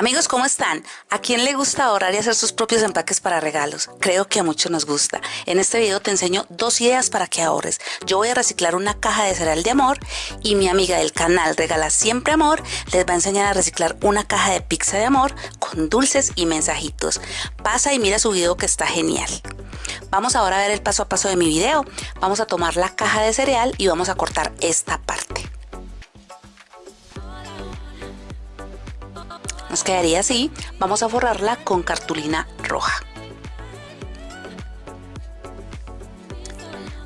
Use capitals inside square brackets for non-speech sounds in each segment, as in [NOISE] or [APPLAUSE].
Amigos, ¿cómo están? ¿A quién le gusta ahorrar y hacer sus propios empaques para regalos? Creo que a muchos nos gusta. En este video te enseño dos ideas para que ahorres. Yo voy a reciclar una caja de cereal de amor y mi amiga del canal Regala Siempre Amor les va a enseñar a reciclar una caja de pizza de amor con dulces y mensajitos. Pasa y mira su video que está genial. Vamos ahora a ver el paso a paso de mi video. Vamos a tomar la caja de cereal y vamos a cortar esta parte. Nos quedaría así. Vamos a forrarla con cartulina roja.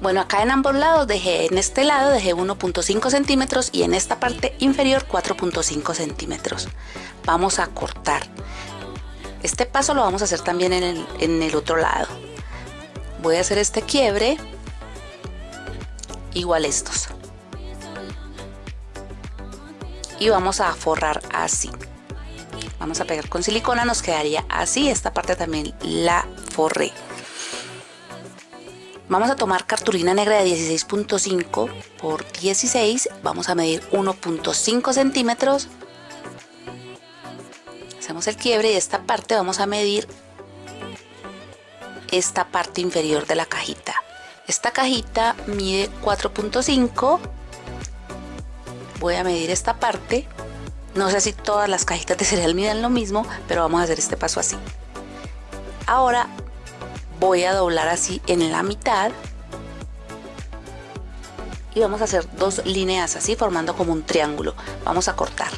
Bueno, acá en ambos lados dejé, en este lado dejé 1.5 centímetros y en esta parte inferior 4.5 centímetros. Vamos a cortar. Este paso lo vamos a hacer también en el, otro lado. Voy a hacer este quiebre, igual estos. Y vamos a forrar así vamos a pegar con silicona nos quedaría así esta parte también la forré. Vamos a tomar cartulina negra de 16.5 por 16 vamos a medir 1.5 centímetros. Hacemos el quiebre y esta parte vamos a medir esta parte inferior de la cajita. Esta cajita mide 4.5 voy a medir esta parte no sé si todas las cajitas de cereal miden lo mismo, pero vamos a hacer este paso así. Ahora voy a doblar así en la mitad y vamos a hacer dos líneas así formando como un triángulo. Vamos a cortar.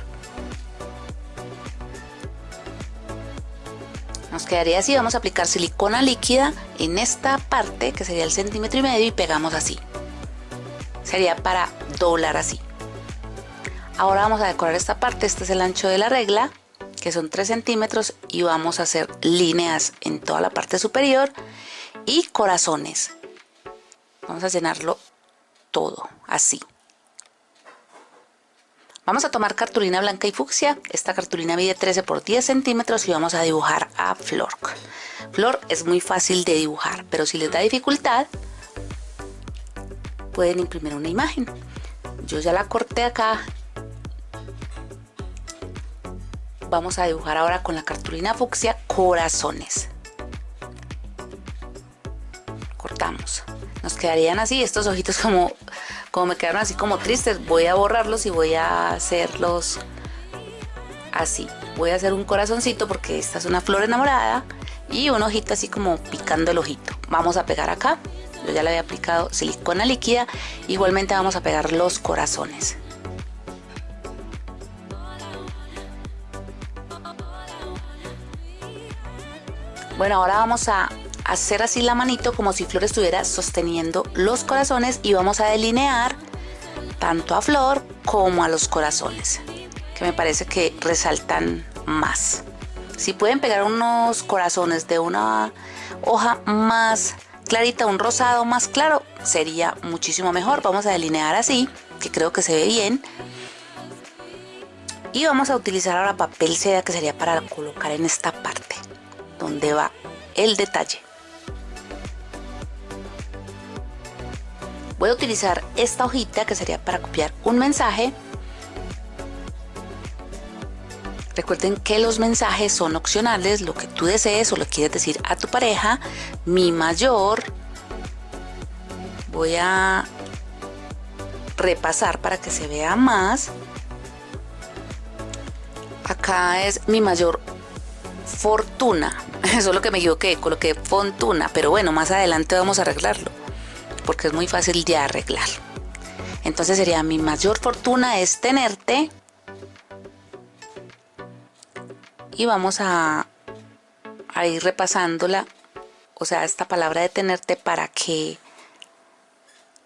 Nos quedaría así, vamos a aplicar silicona líquida en esta parte que sería el centímetro y medio y pegamos así. Sería para doblar así. Ahora vamos a decorar esta parte, este es el ancho de la regla, que son 3 centímetros y vamos a hacer líneas en toda la parte superior y corazones. Vamos a llenarlo todo, así. Vamos a tomar cartulina blanca y fucsia. Esta cartulina mide 13 por 10 centímetros y vamos a dibujar a Flor. Flor es muy fácil de dibujar, pero si les da dificultad, pueden imprimir una imagen. Yo ya la corté acá vamos a dibujar ahora con la cartulina fucsia corazones. Cortamos. Nos quedarían así estos ojitos como como me quedaron así como tristes. Voy a borrarlos y voy a hacerlos así. Voy a hacer un corazoncito porque esta es una flor enamorada y un ojito así como picando el ojito. Vamos a pegar acá. Yo ya le había aplicado silicona líquida. Igualmente vamos a pegar los corazones Bueno, ahora vamos a hacer así la manito como si Flor estuviera sosteniendo los corazones y vamos a delinear tanto a Flor como a los corazones, que me parece que resaltan más. Si pueden pegar unos corazones de una hoja más clarita, un rosado más claro, sería muchísimo mejor. Vamos a delinear así, que creo que se ve bien. Y vamos a utilizar ahora papel seda que sería para colocar en esta parte donde va el detalle. Voy a utilizar esta hojita que sería para copiar un mensaje. Recuerden que los mensajes son opcionales, lo que tú desees o lo quieres decir a tu pareja. Mi mayor. Voy a repasar para que se vea más. Acá es mi mayor fortuna. [LAUGHS] Eso es lo que me equivoqué, coloqué fortuna, pero bueno, más adelante vamos a arreglarlo, porque es muy fácil de arreglar. Entonces sería mi mayor fortuna es tenerte. Y vamos a, a ir repasándola, o sea, esta palabra de tenerte para que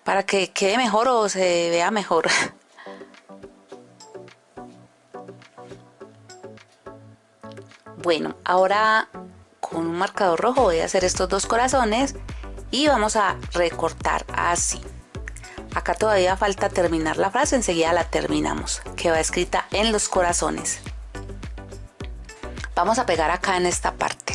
para que quede mejor o se vea mejor. [LAUGHS] Bueno, ahora con un marcador rojo voy a hacer estos dos corazones y vamos a recortar así. Acá todavía falta terminar la frase, enseguida la terminamos, que va escrita en los corazones. Vamos a pegar acá en esta parte.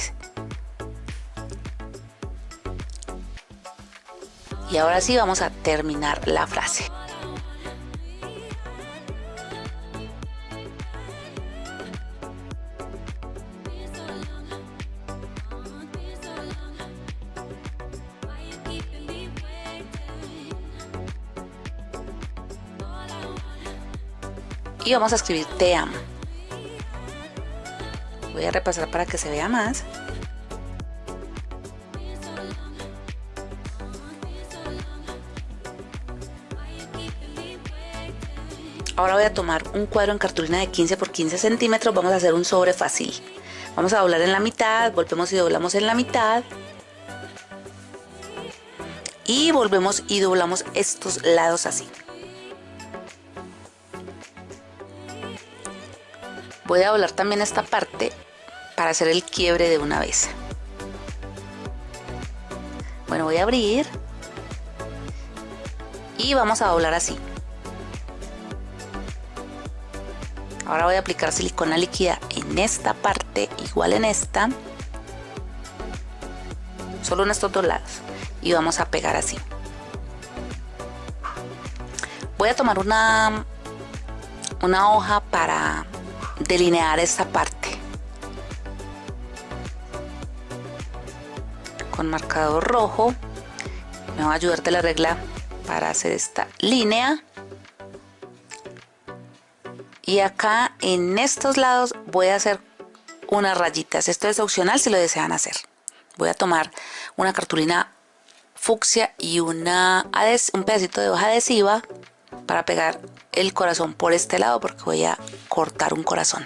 Y ahora sí vamos a terminar la frase. Y vamos a escribir te amo. Voy a repasar para que se vea más. Ahora voy a tomar un cuadro en cartulina de 15 por 15 centímetros. Vamos a hacer un sobre fácil. Vamos a doblar en la mitad, volvemos y doblamos en la mitad. Y volvemos y doblamos estos lados así. Voy a doblar también esta parte para hacer el quiebre de una vez. Bueno, voy a abrir y vamos a doblar así. Ahora voy a aplicar silicona líquida en esta parte, igual en esta. Solo en estos dos lados. Y vamos a pegar así. Voy a tomar una, una hoja para delinear esta parte. Con marcador rojo. Me va a ayudar de la regla para hacer esta línea y acá en estos lados voy a hacer unas rayitas esto es opcional si lo desean hacer voy a tomar una cartulina fucsia y una un pedacito de hoja adhesiva para pegar el corazón por este lado porque voy a cortar un corazón.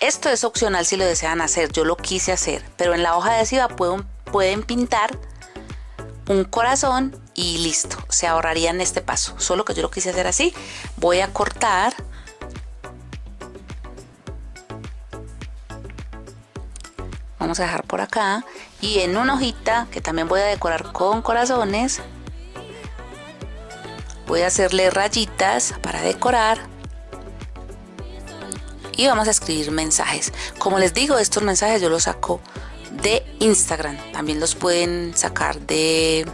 Esto es opcional si lo desean hacer yo lo quise hacer pero en la hoja adhesiva pueden, pueden pintar un corazón y listo se ahorrarían este paso. Solo que yo lo quise hacer así voy a cortar vamos a dejar por acá y en una hojita que también voy a decorar con corazones voy a hacerle rayitas para decorar. Y vamos a escribir mensajes. Como les digo estos mensajes yo los saco de Instagram. También los pueden sacar de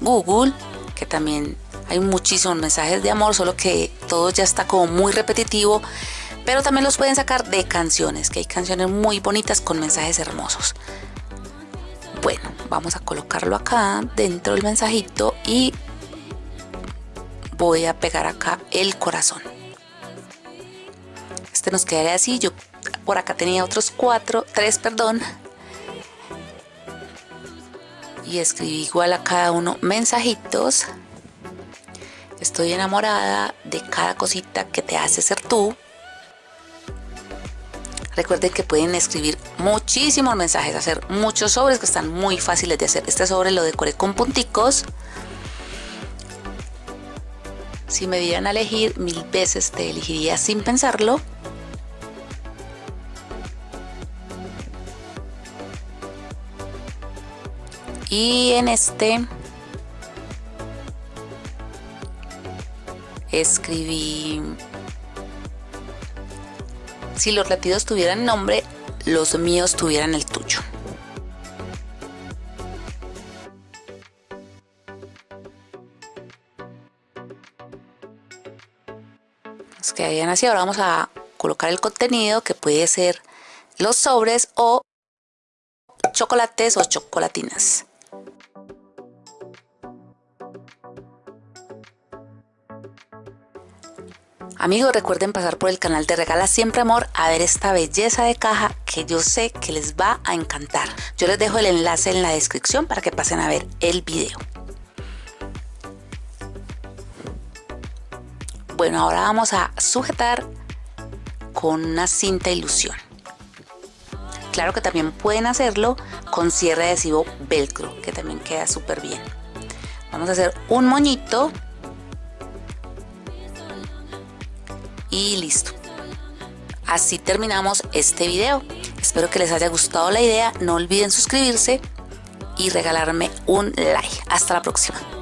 Google que también hay muchísimos mensajes de amor solo que todo ya está como muy repetitivo. Pero también los pueden sacar de canciones, que hay canciones muy bonitas con mensajes hermosos. Bueno, vamos a colocarlo acá dentro del mensajito y voy a pegar acá el corazón. Este nos quedaría así, yo por acá tenía otros cuatro, tres, perdón. Y escribí igual a cada uno mensajitos. Estoy enamorada de cada cosita que te hace ser tú. Recuerden que pueden escribir muchísimos mensajes, hacer muchos sobres que están muy fáciles de hacer. Este sobre lo decoré con punticos. Si me dieran a elegir mil veces, te elegiría sin pensarlo. Y en este escribí si los latidos tuvieran nombre, los míos tuvieran el tuyo. Nos quedarían así. Ahora vamos a colocar el contenido que puede ser los sobres o chocolates o chocolatinas. Amigos, recuerden pasar por el canal de Regala Siempre Amor a ver esta belleza de caja que yo sé que les va a encantar. Yo les dejo el enlace en la descripción para que pasen a ver el video. Bueno, ahora vamos a sujetar con una cinta ilusión. Claro que también pueden hacerlo con cierre adhesivo velcro, que también queda súper bien. Vamos a hacer un moñito y listo. Así terminamos este video. Espero que les haya gustado la idea. No olviden suscribirse y regalarme un like. Hasta la próxima.